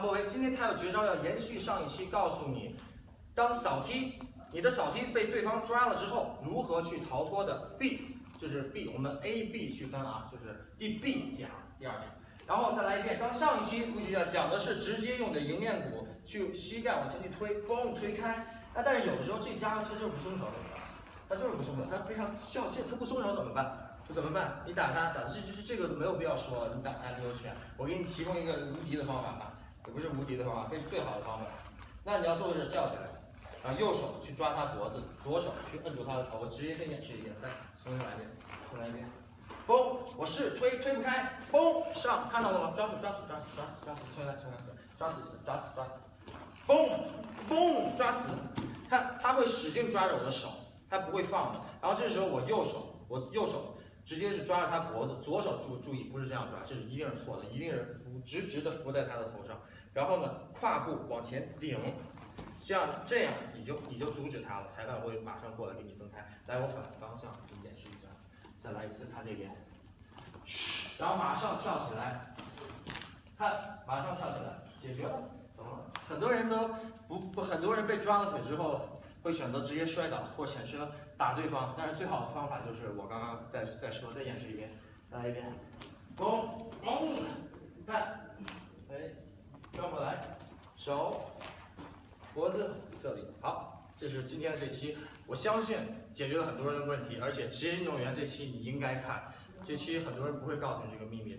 博维，今天他有绝招要延续上一期，告诉你，当扫踢，你的扫踢被对方抓了之后，如何去逃脱的 B，就是 B，我们 A B 区分啊，就是第 B 讲第二讲，然后再来一遍，刚上一期复习的讲的是直接用的迎面骨去膝盖往前去推，嘣推开，那但是有的时候这家伙他就是不松手怎么办？他就是不松手，他非常孝气，他不松手怎么办？怎么办？你打他，打这这这个没有必要说，你打他你有拳，我给你提供一个无敌的方法吧，也不是无敌的方法，非是最好的方法。那你要做的是跳起来，然后右手去抓他脖子，左手去摁住他的头。直接先演示一遍，来，重新来一遍，重来一遍。嘣，我试推推不开，嘣上，看到了吗？抓住抓死抓死抓死抓死，重新来重新来，抓死抓死抓死，嘣嘣抓死，看他会使劲抓着我的手，他不会放的。然后这时候我右手我右手。直接是抓着他脖子，左手注注意，不是这样抓，这是一定是错的，一定是扶直直的扶在他的头上，然后呢，胯部往前顶，这样这样你就你就阻止他了，裁判会马上过来给你分开。来，我反方向你演示一下，再来一次，他这边，然后马上跳起来，看，马上跳起来，解决了，怎么了？很多人都不不，很多人被抓了腿之后。会选择直接摔倒或选择打对方，但是最好的方法就是我刚刚再再说，再演示一遍，再来一遍，嘣嘣，看，哎，转过来，手，脖子这里，好，这是今天的这期，我相信解决了很多人的问题，而且职业运动员这期你应该看，这期很多人不会告诉你这个秘密。